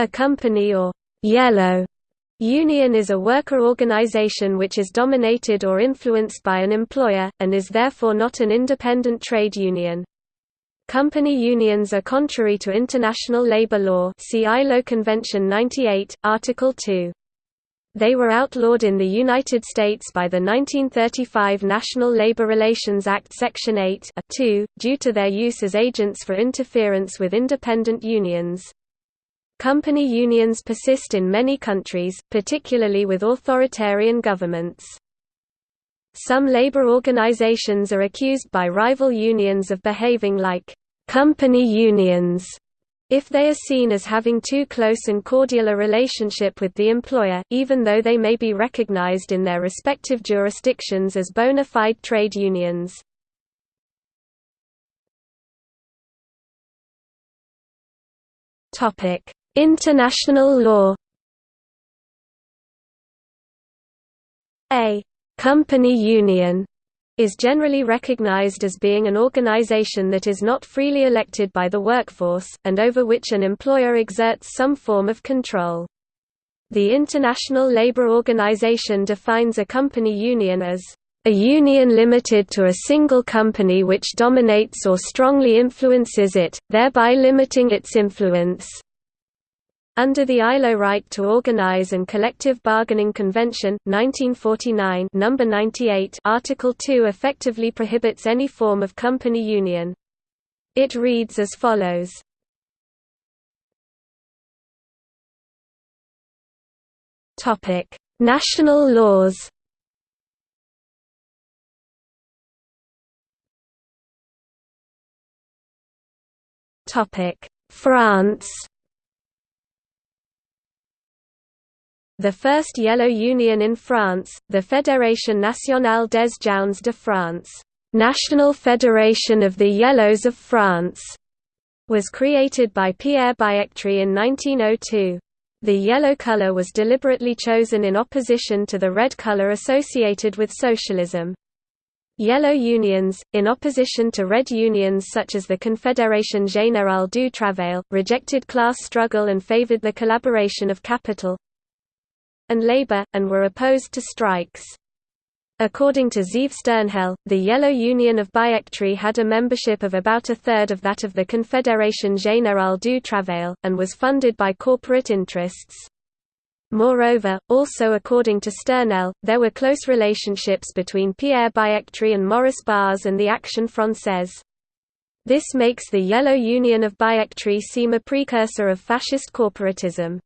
A company or «yellow» union is a worker organization which is dominated or influenced by an employer, and is therefore not an independent trade union. Company unions are contrary to international labor law see ILO Convention 98, Article 2. They were outlawed in the United States by the 1935 National Labor Relations Act Section 8 2, due to their use as agents for interference with independent unions. Company unions persist in many countries, particularly with authoritarian governments. Some labor organizations are accused by rival unions of behaving like company unions if they are seen as having too close and cordial a relationship with the employer, even though they may be recognized in their respective jurisdictions as bona fide trade unions. International law A company union is generally recognized as being an organization that is not freely elected by the workforce, and over which an employer exerts some form of control. The International Labour Organization defines a company union as a union limited to a single company which dominates or strongly influences it, thereby limiting its influence. Under the ILO Right to Organize and Collective Bargaining Convention, 1949 number 98 Article 2 effectively prohibits any form of company union. It reads as follows. National laws France The first yellow union in France, the Fédération nationale des Jaunes de France National Federation of the Yellows of France, was created by Pierre Biétry in 1902. The yellow color was deliberately chosen in opposition to the red color associated with socialism. Yellow unions, in opposition to red unions such as the Confédération Générale du Travail, rejected class struggle and favored the collaboration of capital, and labor, and were opposed to strikes. According to Zeev Sternhell, the Yellow Union of Biétry had a membership of about a third of that of the Confédération Générale du Travail, and was funded by corporate interests. Moreover, also according to Sternhell, there were close relationships between Pierre Biétry and Maurice Barrès and the Action Française. This makes the Yellow Union of Biétry seem a precursor of fascist corporatism.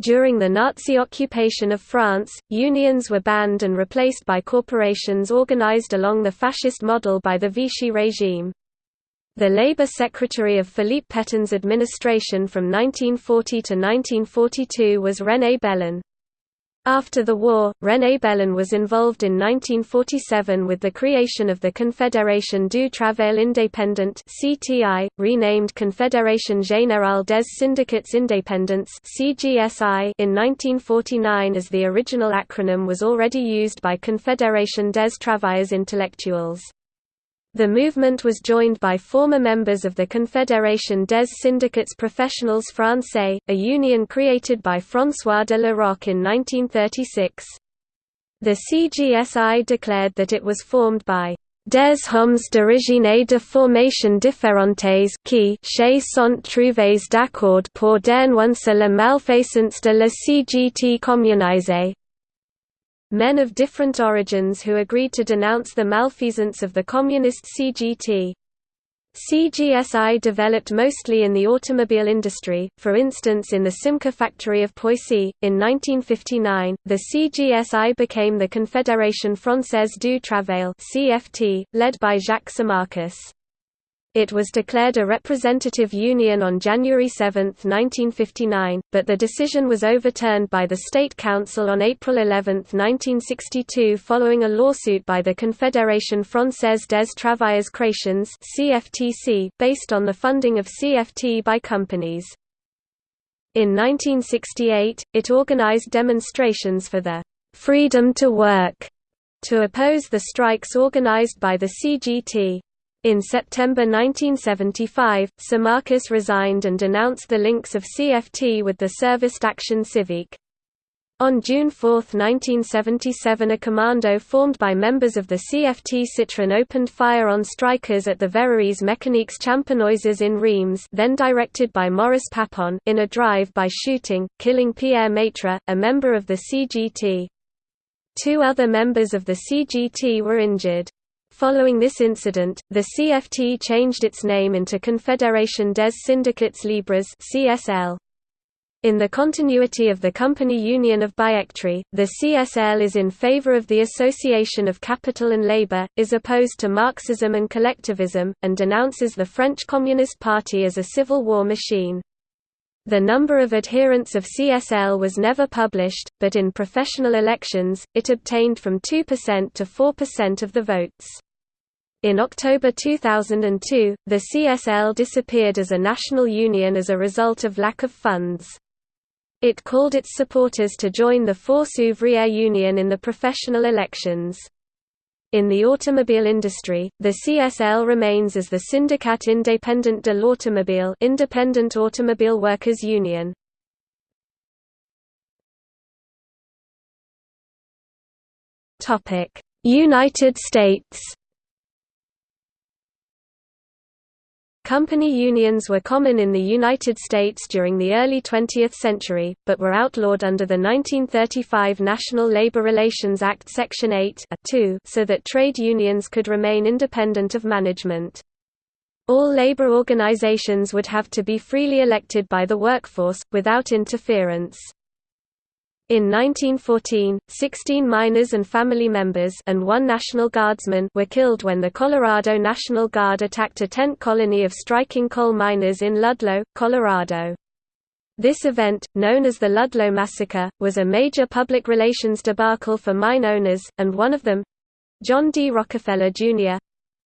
During the Nazi occupation of France, unions were banned and replaced by corporations organized along the fascist model by the Vichy regime. The Labour Secretary of Philippe Pétain's administration from 1940 to 1942 was René Belin. After the war, René Belin was involved in 1947 with the creation of the Confédération du Travail Indépendant (CTI), renamed Confédération Générale des Syndicats Indépendants (CGSI) in 1949 as the original acronym was already used by Confédération des Travailleurs Intellectuels. The movement was joined by former members of the Confédération des syndicats professionnels français, a union created by François de la Rocque in 1936. The CGSI declared that it was formed by des hommes d'origine de formation différentes qui chez sont trouvés d'accord pour dénoncer la malfaisance de la CGT communisée, men of different origins who agreed to denounce the malfeasance of the communist CGT. CGSI developed mostly in the automobile industry, for instance in the Simca factory of Poissy. In 1959, the CGSI became the Confédération Française du Travail led by Jacques Simakis. It was declared a representative union on January 7, 1959, but the decision was overturned by the State Council on April 11, 1962 following a lawsuit by the Confédération Française des Travailleurs Chrétiens (CFTC) based on the funding of CFT by companies. In 1968, it organized demonstrations for the freedom to work to oppose the strikes organized by the CGT. In September 1975, Simakis resigned and denounced the links of CFT with the Service Action Civique. On June 4, 1977 a commando formed by members of the CFT Citroën opened fire on strikers at the Verreries Mécaniques Champenoises in Reims then directed by Maurice Papon in a drive-by shooting, killing Pierre Maitre, a member of the CGT. Two other members of the CGT were injured. Following this incident, the CFT changed its name into Confédération des Syndicats Libres CSL. In the continuity of the Company Union of Biétry, the CSL is in favor of the association of capital and labor, is opposed to Marxism and collectivism, and denounces the French Communist Party as a civil war machine. The number of adherents of CSL was never published, but in professional elections, it obtained from 2% to 4% of the votes. In October 2002, the CSL disappeared as a national union as a result of lack of funds. It called its supporters to join the Force Ouvrière Union in the professional elections. In the automobile industry, the CSL remains as the Syndicat Indépendant de l'Automobile Independent Automobile Workers Union. United States Company unions were common in the United States during the early 20th century, but were outlawed under the 1935 National Labor Relations Act Section 8 so that trade unions could remain independent of management. All labor organizations would have to be freely elected by the workforce, without interference. In 1914, 16 miners and family members and one National Guardsman were killed when the Colorado National Guard attacked a tent colony of striking coal miners in Ludlow, Colorado. This event, known as the Ludlow Massacre, was a major public relations debacle for mine owners, and one of them—John D. Rockefeller, Jr.,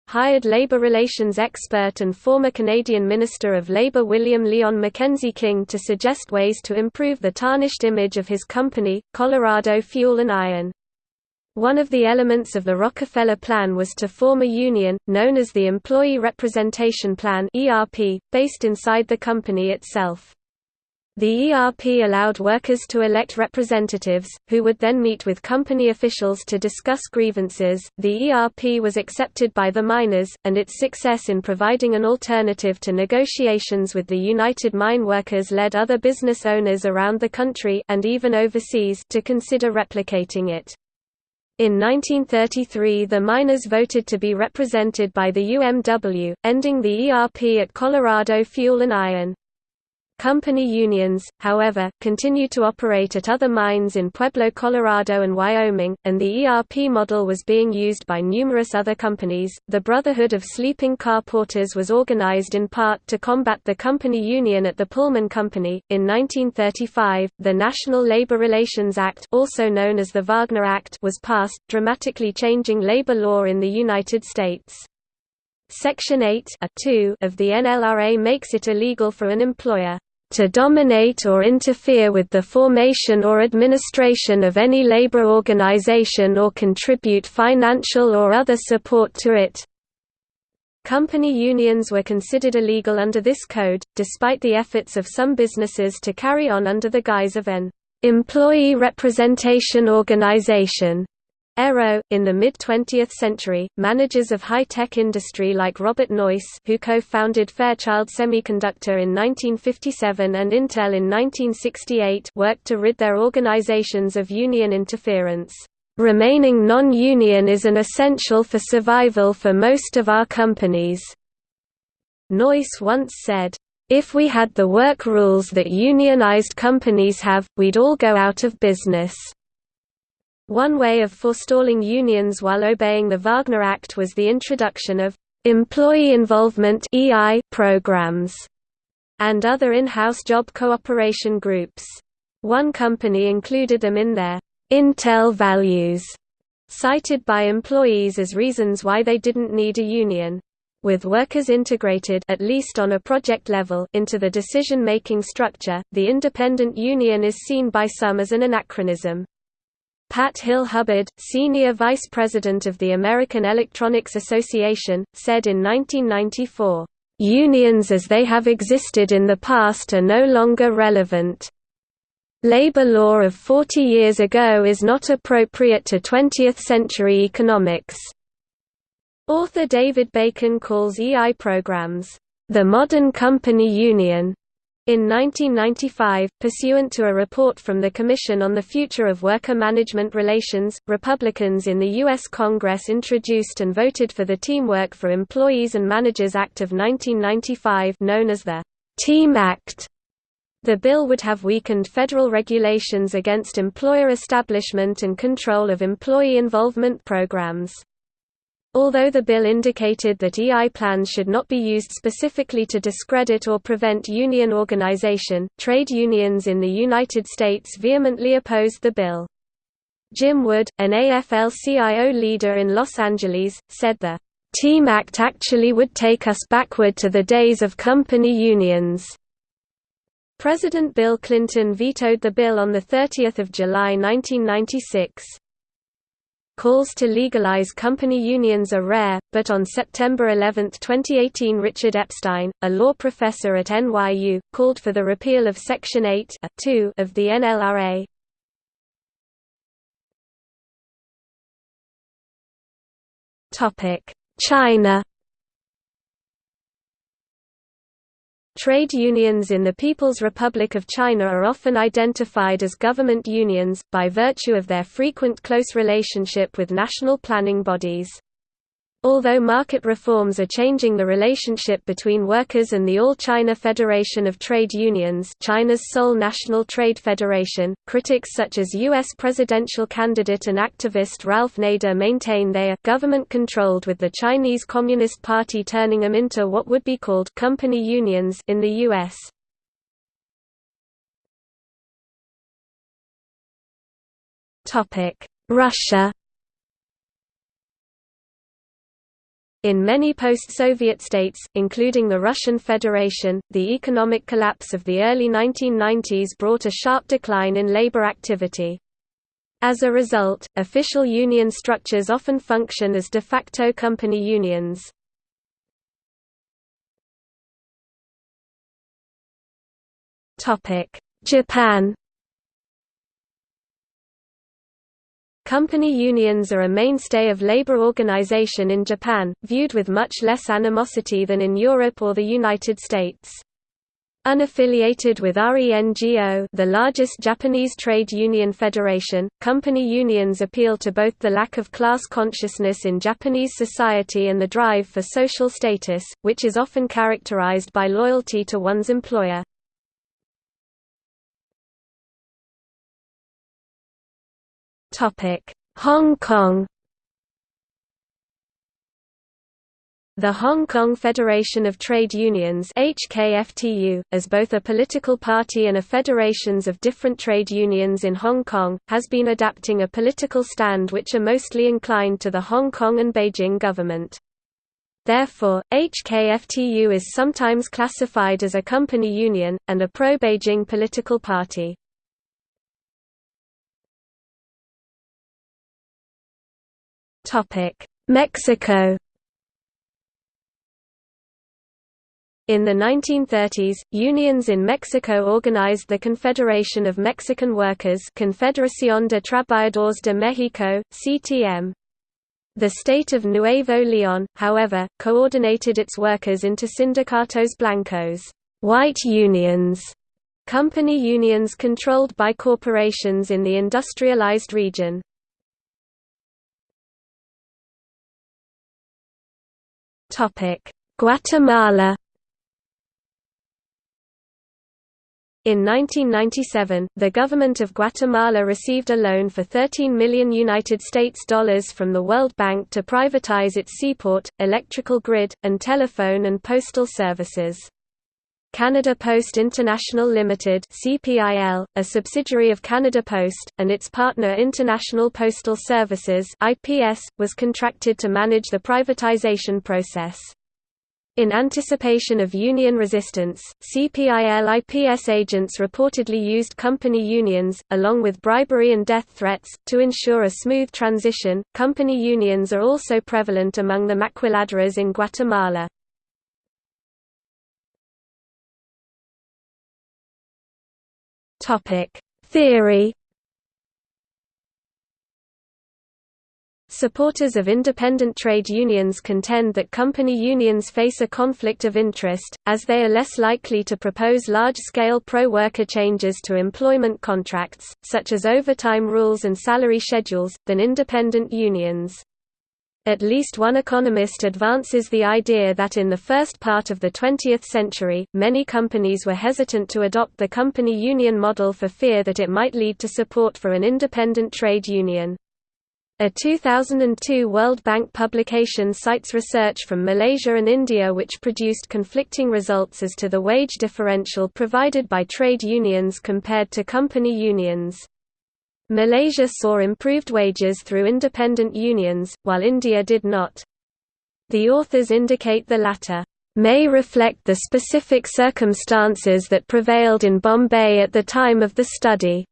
hired labor relations expert and former Canadian Minister of Labour William Lyon Mackenzie King to suggest ways to improve the tarnished image of his company, Colorado Fuel and Iron. One of the elements of the Rockefeller Plan was to form a union, known as the Employee Representation Plan based inside the company itself. The ERP allowed workers to elect representatives, who would then meet with company officials to discuss grievances. The ERP was accepted by the miners, and its success in providing an alternative to negotiations with the United Mine Workers led other business owners around the country and even overseas to consider replicating it. In 1933 the miners voted to be represented by the UMW, ending the ERP at Colorado Fuel and Iron. Company unions, however, continue to operate at other mines in Pueblo, Colorado and Wyoming, and the ERP model was being used by numerous other companies. The Brotherhood of Sleeping Car Porters was organized in part to combat the company union at the Pullman Company. In 1935, the National Labor Relations Act, also known as the Wagner Act, was passed, dramatically changing labor law in the United States. Section 8 of the NLRA makes it illegal for an employer to dominate or interfere with the formation or administration of any labor organization or contribute financial or other support to it. Company unions were considered illegal under this code, despite the efforts of some businesses to carry on under the guise of an employee representation organization. ERO. In the mid-20th century, managers of high-tech industry like Robert Noyce who co-founded Fairchild Semiconductor in 1957 and Intel in 1968 worked to rid their organizations of union interference. Remaining non-union is an essential for survival for most of our companies. Noyce once said, if we had the work rules that unionized companies have, we'd all go out of business. One way of forestalling unions while obeying the Wagner Act was the introduction of employee involvement programs and other in-house job cooperation groups. One company included them in their Intel values, cited by employees as reasons why they didn't need a union. With workers integrated at least on a project level into the decision-making structure, the independent union is seen by some as an anachronism. Pat Hill Hubbard, senior vice president of the American Electronics Association, said in 1994, "...unions as they have existed in the past are no longer relevant. Labor law of 40 years ago is not appropriate to 20th-century economics." Author David Bacon calls EI programs, "...the modern company union." In 1995, pursuant to a report from the Commission on the Future of Worker Management Relations, Republicans in the U.S. Congress introduced and voted for the Teamwork for Employees and Managers Act of 1995 known as the Team Act. The bill would have weakened federal regulations against employer establishment and control of employee involvement programs. Although the bill indicated that EI plans should not be used specifically to discredit or prevent union organization, trade unions in the United States vehemently opposed the bill. Jim Wood, an AFL-CIO leader in Los Angeles, said the Team Act actually would take us backward to the days of company unions. President Bill Clinton vetoed the bill on 30 July 1996. Calls to legalize company unions are rare, but on September 11, 2018 Richard Epstein, a law professor at NYU, called for the repeal of Section 8 of the NLRA. China Trade unions in the People's Republic of China are often identified as government unions, by virtue of their frequent close relationship with national planning bodies. Although market reforms are changing the relationship between workers and the All China Federation of Trade Unions China's sole national trade federation, critics such as U.S. presidential candidate and activist Ralph Nader maintain they are government-controlled with the Chinese Communist Party turning them into what would be called company unions in the U.S. Russia In many post-Soviet states, including the Russian Federation, the economic collapse of the early 1990s brought a sharp decline in labor activity. As a result, official union structures often function as de facto company unions. Japan Company unions are a mainstay of labor organization in Japan, viewed with much less animosity than in Europe or the United States. Unaffiliated with RENGO the largest Japanese trade union federation, company unions appeal to both the lack of class consciousness in Japanese society and the drive for social status, which is often characterized by loyalty to one's employer. Hong Kong The Hong Kong Federation of Trade Unions HKFTU, as both a political party and a federations of different trade unions in Hong Kong, has been adapting a political stand which are mostly inclined to the Hong Kong and Beijing government. Therefore, HKFTU is sometimes classified as a company union, and a pro-Beijing political party. Mexico In the 1930s, unions in Mexico organized the Confederation of Mexican Workers Confederación de Trabajadores de México, CTM. The state of Nuevo León, however, coordinated its workers into sindicatos blancos white unions", company unions controlled by corporations in the industrialized region. Guatemala In 1997, the government of Guatemala received a loan for 13 million United States dollars from the World Bank to privatize its seaport, electrical grid, and telephone and postal services. Canada Post International Limited (CPIL), a subsidiary of Canada Post, and its partner International Postal Services (IPS), was contracted to manage the privatization process. In anticipation of union resistance, CPIL-IPS agents reportedly used company unions, along with bribery and death threats, to ensure a smooth transition. Company unions are also prevalent among the maquiladoras in Guatemala. Theory Supporters of independent trade unions contend that company unions face a conflict of interest, as they are less likely to propose large-scale pro-worker changes to employment contracts, such as overtime rules and salary schedules, than independent unions. At least one economist advances the idea that in the first part of the 20th century, many companies were hesitant to adopt the company union model for fear that it might lead to support for an independent trade union. A 2002 World Bank publication cites research from Malaysia and India which produced conflicting results as to the wage differential provided by trade unions compared to company unions. Malaysia saw improved wages through independent unions, while India did not. The authors indicate the latter may reflect the specific circumstances that prevailed in Bombay at the time of the study.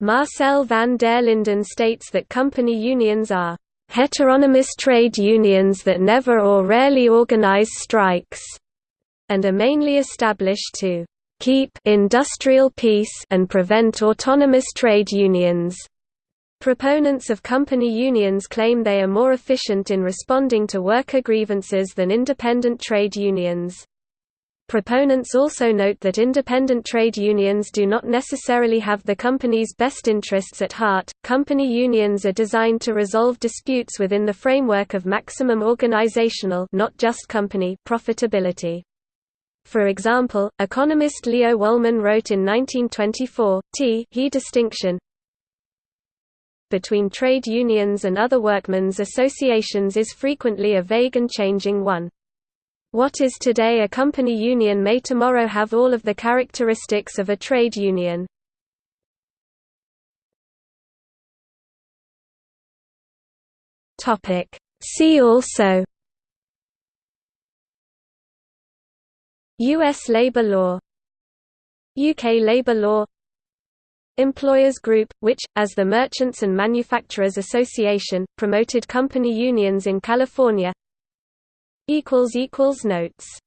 Marcel van der Linden states that company unions are heteronomous trade unions that never or rarely organize strikes, and are mainly established to keep industrial peace and prevent autonomous trade unions. Proponents of company unions claim they are more efficient in responding to worker grievances than independent trade unions. Proponents also note that independent trade unions do not necessarily have the company's best interests at heart. Company unions are designed to resolve disputes within the framework of maximum organizational, not just company, profitability. For example, economist Leo Wolman wrote in 1924, T he distinction between trade unions and other workmen's associations is frequently a vague and changing one. What is today a company union may tomorrow have all of the characteristics of a trade union. See also U.S. labor law UK labor law Employers Group, which, as the Merchants and Manufacturers Association, promoted company unions in California Notes